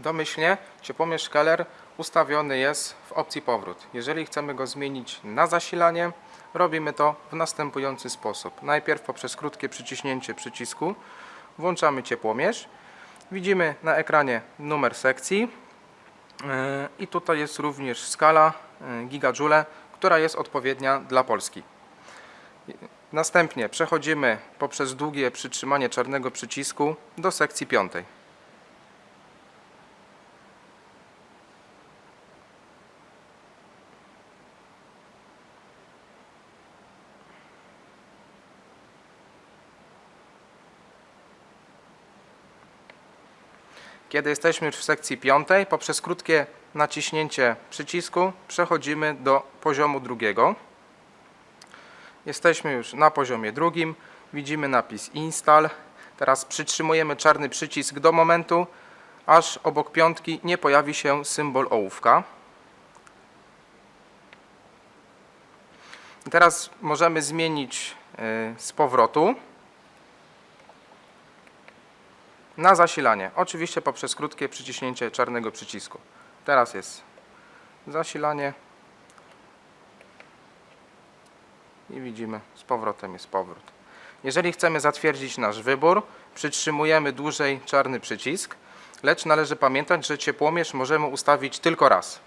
Domyślnie ciepłomierz Keller ustawiony jest w opcji powrót. Jeżeli chcemy go zmienić na zasilanie, robimy to w następujący sposób. Najpierw poprzez krótkie przyciśnięcie przycisku włączamy ciepłomierz. Widzimy na ekranie numer sekcji yy, i tutaj jest również skala yy, gigajoule, która jest odpowiednia dla Polski. Następnie przechodzimy poprzez długie przytrzymanie czarnego przycisku do sekcji piątej. Kiedy jesteśmy już w sekcji piątej, poprzez krótkie naciśnięcie przycisku przechodzimy do poziomu drugiego. Jesteśmy już na poziomie drugim. Widzimy napis Install. Teraz przytrzymujemy czarny przycisk do momentu, aż obok piątki nie pojawi się symbol ołówka. Teraz możemy zmienić y, z powrotu na zasilanie. Oczywiście poprzez krótkie przyciśnięcie czarnego przycisku. Teraz jest zasilanie. I widzimy, z powrotem jest powrót. Jeżeli chcemy zatwierdzić nasz wybór, przytrzymujemy dłużej czarny przycisk, lecz należy pamiętać, że ciepłomierz możemy ustawić tylko raz.